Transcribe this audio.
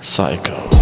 Psycho.